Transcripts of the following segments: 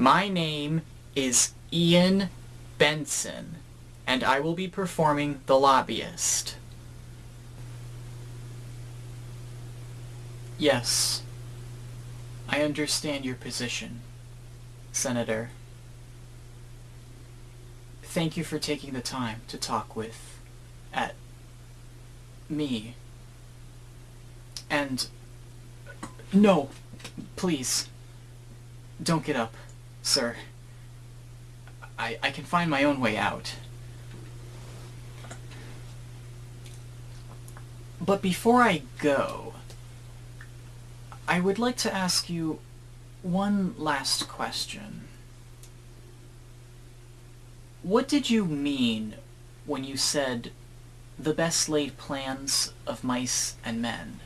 My name is Ian Benson, and I will be performing the lobbyist. Yes, I understand your position, Senator. Thank you for taking the time to talk with, at, me. And, no, please, don't get up, sir. I, I can find my own way out. But before I go, I would like to ask you one last question. What did you mean when you said the best laid plans of mice and men?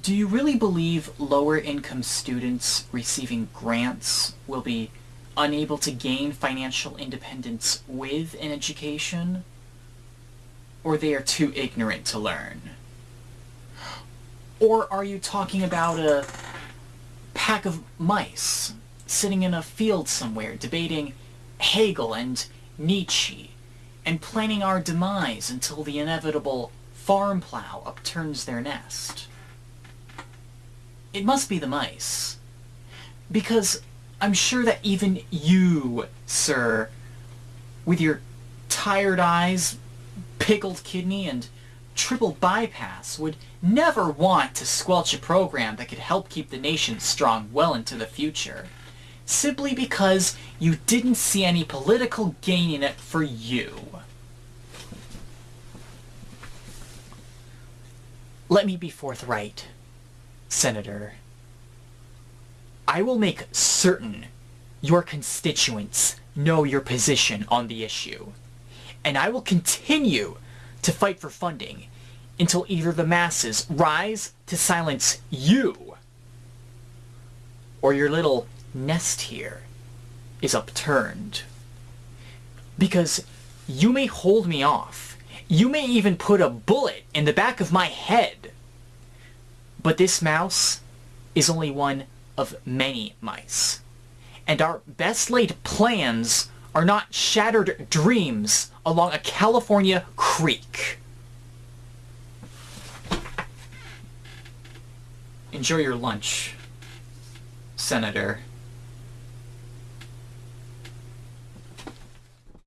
Do you really believe lower income students receiving grants will be unable to gain financial independence with an education? Or they are too ignorant to learn? Or are you talking about a pack of mice sitting in a field somewhere debating Hegel and Nietzsche and planning our demise until the inevitable farm plow upturns their nest? It must be the mice. Because I'm sure that even you, sir, with your tired eyes, pickled kidney, and triple bypass would never want to squelch a program that could help keep the nation strong well into the future. Simply because you didn't see any political gain in it for you. Let me be forthright, Senator. I will make certain your constituents know your position on the issue. And I will continue to fight for funding until either the masses rise to silence you or your little nest here is upturned. Because you may hold me off. You may even put a bullet in the back of my head. But this mouse is only one of many mice. And our best laid plans are not shattered dreams along a California creek. Enjoy your lunch, Senator.